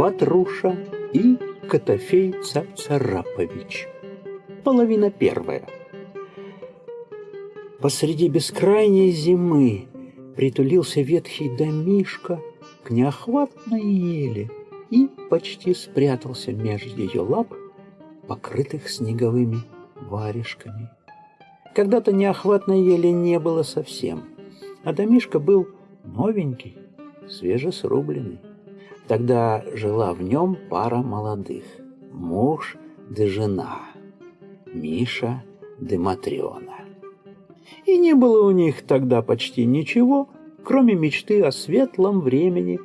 Ватруша и Котофей Цапцарапович. Половина первая. Посреди бескрайней зимы притулился ветхий домишка к неохватной еле и почти спрятался между ее лап, покрытых снеговыми варежками. Когда-то неохватной ели не было совсем, а домишка был новенький, свежесрубленный. Тогда жила в нем пара молодых – муж да жена, Миша да Матрена. И не было у них тогда почти ничего, кроме мечты о светлом времени,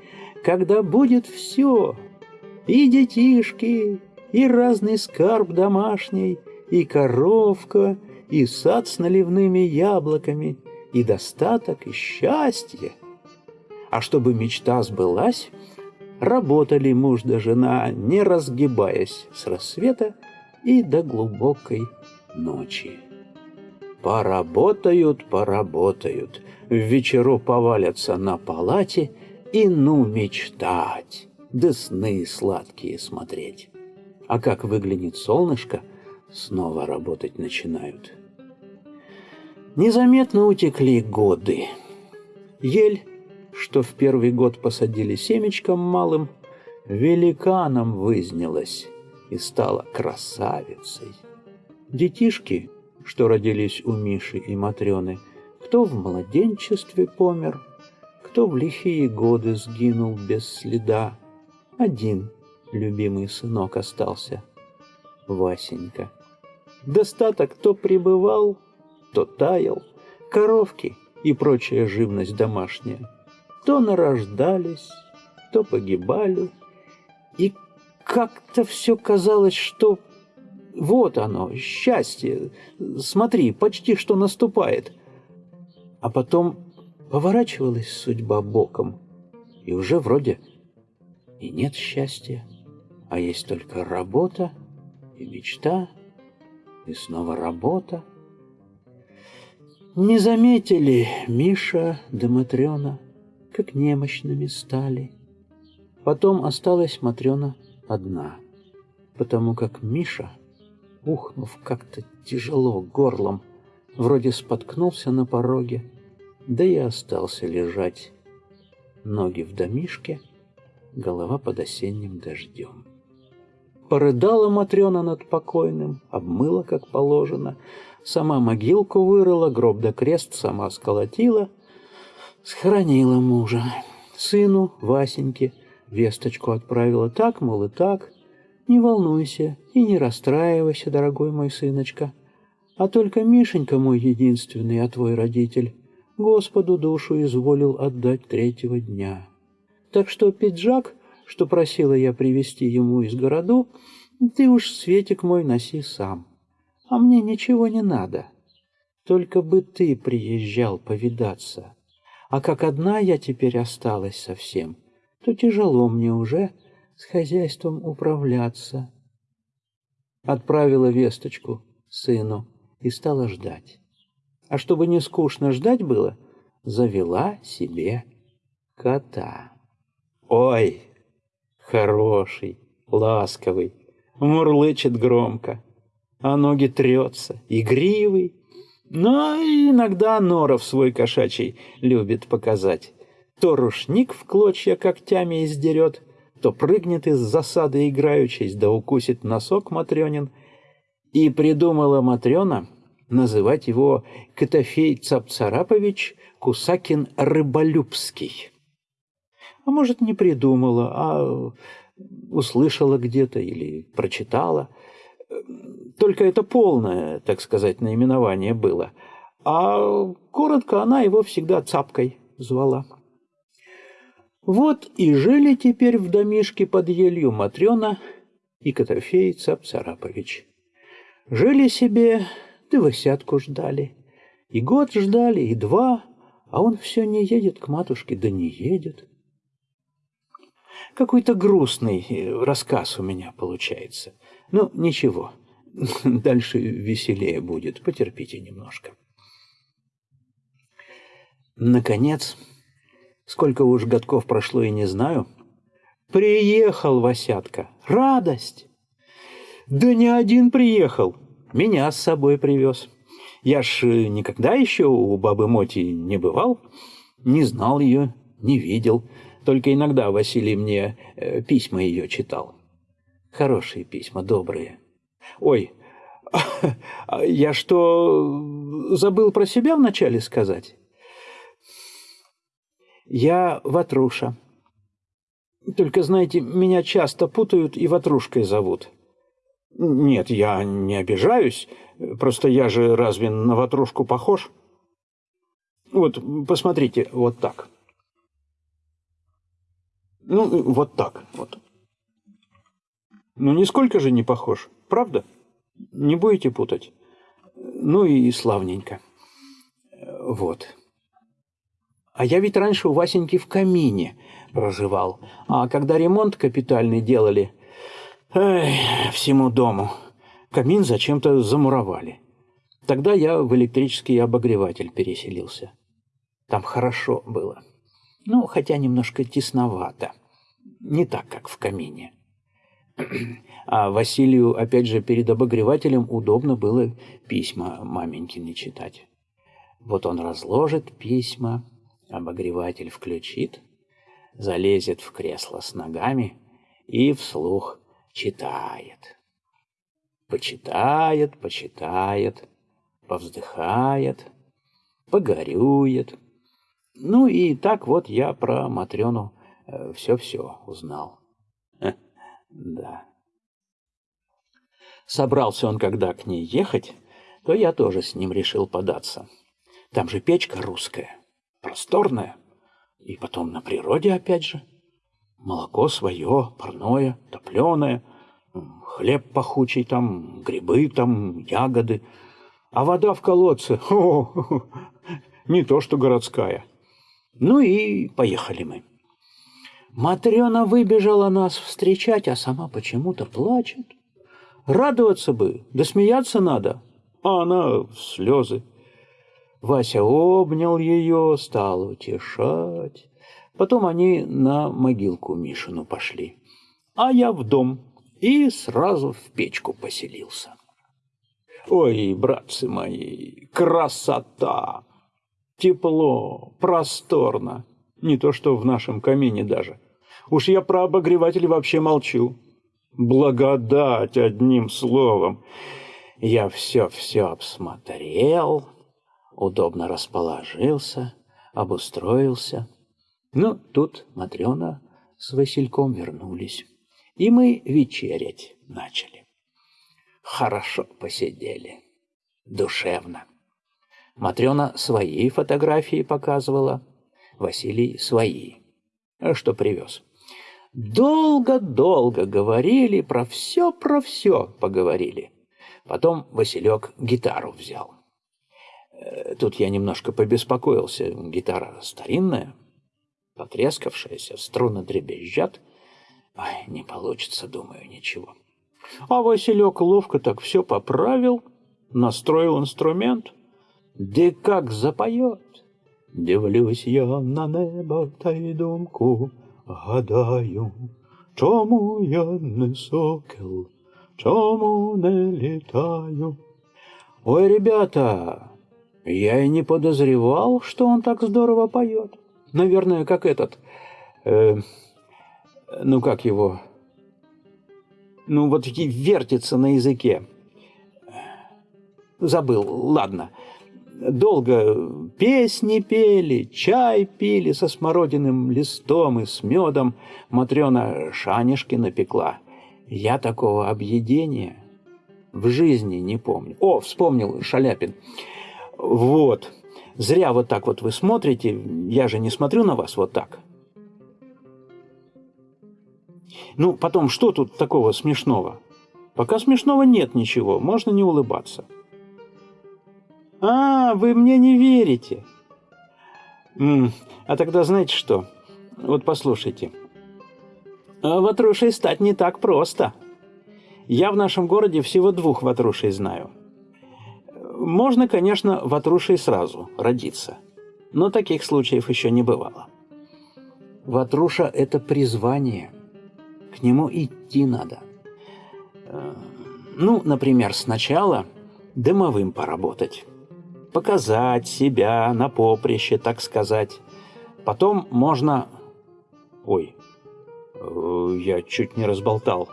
когда будет все – и детишки, и разный скарб домашний, и коровка, и сад с наливными яблоками, и достаток, и счастье. А чтобы мечта сбылась, работали муж да жена, не разгибаясь с рассвета и до глубокой ночи. Поработают, поработают, в вечеру повалятся на палате и ну мечтать, да сны сладкие смотреть. А как выглянет солнышко, снова работать начинают. Незаметно утекли годы. Ель что в первый год посадили семечком малым, великаном вызнялась и стала красавицей. Детишки, что родились у Миши и Матрёны, кто в младенчестве помер, кто в лихие годы сгинул без следа. Один любимый сынок остался, Васенька. Достаток то пребывал, то таял, коровки и прочая живность домашняя то нарождались, то погибали. И как-то все казалось, что вот оно, счастье, смотри, почти что наступает. А потом поворачивалась судьба боком, и уже вроде и нет счастья, а есть только работа и мечта, и снова работа. Не заметили Миша да Матрена, как немощными стали. Потом осталась Матрена одна, потому как Миша, ухнув как-то тяжело горлом, вроде споткнулся на пороге, да и остался лежать. Ноги в домишке, голова под осенним дождем. Порыдала Матрена над покойным, обмыла, как положено, сама могилку вырыла, гроб да крест сама сколотила — Схоронила мужа. Сыну, Васеньке, весточку отправила так, мол, и так. Не волнуйся и не расстраивайся, дорогой мой сыночка. А только Мишенька мой единственный, а твой родитель, Господу душу изволил отдать третьего дня. Так что пиджак, что просила я привезти ему из городу, ты уж, Светик мой, носи сам. А мне ничего не надо. Только бы ты приезжал повидаться. А как одна я теперь осталась совсем, то тяжело мне уже с хозяйством управляться. Отправила весточку сыну и стала ждать. А чтобы не скучно ждать было, завела себе кота. Ой, хороший, ласковый, мурлычет громко, а ноги трется, игривый, но иногда норов свой кошачий любит показать. То рушник в клочья когтями издерет, то прыгнет из засады играючись, да укусит носок Матрёнин. И придумала Матрёна называть его Котофей Цапцарапович Кусакин Рыболюбский. А может, не придумала, а услышала где-то или прочитала – только это полное, так сказать, наименование было. А коротко она его всегда цапкой звала. Вот и жили теперь в домишке под елью Матрена и Котофей Цап-Царапович. Жили себе, да высятку ждали. И год ждали, и два, а он все не едет к матушке, да не едет. Какой-то грустный рассказ у меня получается. Ну, ничего, дальше веселее будет, потерпите немножко. Наконец, сколько уж годков прошло и не знаю, Приехал Васятка. Радость! Да не один приехал. Меня с собой привез. Я ж э, никогда еще у бабы Моти не бывал, не знал ее, не видел. Только иногда Василий мне э, письма ее читал. Хорошие письма, добрые. Ой, я что, забыл про себя вначале сказать? Я Ватруша. Только, знаете, меня часто путают и Ватрушкой зовут. Нет, я не обижаюсь. Просто я же разве на Ватрушку похож? Вот, посмотрите, вот так. Ну, вот так, вот. Ну, нисколько же не похож, правда? Не будете путать? Ну и славненько. Вот. А я ведь раньше у Васеньки в камине проживал. А когда ремонт капитальный делали, эй, всему дому, камин зачем-то замуровали. Тогда я в электрический обогреватель переселился. Там хорошо было. Ну, хотя немножко тесновато. Не так, как в камине. А Василию, опять же, перед обогревателем удобно было письма маменькины читать. Вот он разложит письма, обогреватель включит, залезет в кресло с ногами и вслух читает. Почитает, почитает, повздыхает, погорюет. Ну и так вот я про Матрёну все-все э, узнал. Да. Собрался он когда к ней ехать, то я тоже с ним решил податься. Там же печка русская, просторная, и потом на природе опять же. Молоко свое, парное, топленое, хлеб пахучий там, грибы там, ягоды. А вода в колодце, о, не то что городская. Ну и поехали мы. Матрена выбежала нас встречать, а сама почему-то плачет. Радоваться бы, да смеяться надо, а она в слезы. Вася обнял ее, стал утешать. Потом они на могилку Мишину пошли, а я в дом и сразу в печку поселился. Ой, братцы мои, красота! Тепло, просторно, не то что в нашем камине даже. Уж я про обогреватель вообще молчу. Благодать одним словом. Я все-все обсмотрел, удобно расположился, обустроился. Ну, тут Матрена с Васильком вернулись, и мы вечерять начали. Хорошо посидели, душевно. Матрена свои фотографии показывала, Василий свои, что привез. Долго-долго говорили, про все, про все поговорили. Потом Василек гитару взял. Э, тут я немножко побеспокоился. Гитара старинная, потрескавшаяся, струны дребезжат. Ай, не получится, думаю, ничего. А Василек ловко так все поправил, настроил инструмент. Да как запоет! Дивлюсь я на небо та думку, гадаю, чому я не сокол, чому не летаю. Ой, ребята, я и не подозревал, что он так здорово поет. Наверное, как этот, э, ну как его, ну вот вертится на языке. Забыл, ладно долго песни пели, чай пили со смородиным листом и с медом. Матрена шанишки напекла. Я такого объедения в жизни не помню. О, вспомнил Шаляпин. Вот. Зря вот так вот вы смотрите. Я же не смотрю на вас вот так. Ну, потом, что тут такого смешного? Пока смешного нет ничего, можно не улыбаться. А, вы мне не верите. М -м, а тогда знаете что? Вот послушайте. А ватрушей стать не так просто. Я в нашем городе всего двух ватрушей знаю. Можно, конечно, ватрушей сразу родиться, но таких случаев еще не бывало. Ватруша – это призвание, к нему идти надо. Э, ну, например, сначала дымовым поработать. Показать себя на поприще, так сказать. Потом можно... Ой, э, я чуть не разболтал.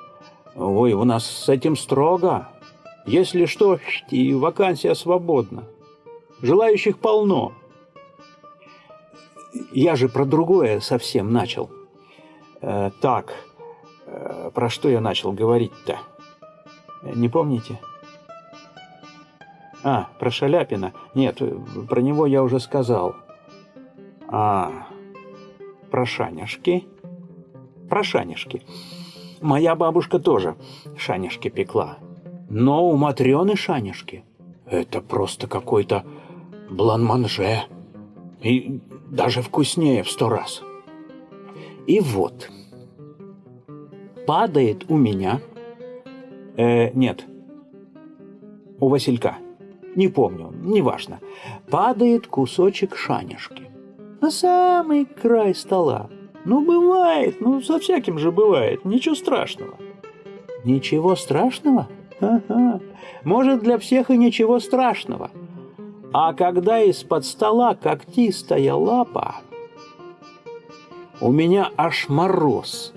Ой, у нас с этим строго. Если что, и вакансия свободна. Желающих полно. Я же про другое совсем начал. Э, так, э, про что я начал говорить-то? Не помните? А, про Шаляпина. Нет, про него я уже сказал. А, про шаняшки. Про шаняшки. Моя бабушка тоже шаняшки пекла. Но у Матрёны шаняшки – это просто какой-то бланманже. И даже вкуснее в сто раз. И вот, падает у меня, э, нет, у Василька, не помню, неважно, падает кусочек шанишки на самый край стола. Ну, бывает, ну, со всяким же бывает, ничего страшного. Ничего страшного? Ага. Может, для всех и ничего страшного. А когда из-под стола когтистая лапа, у меня аж мороз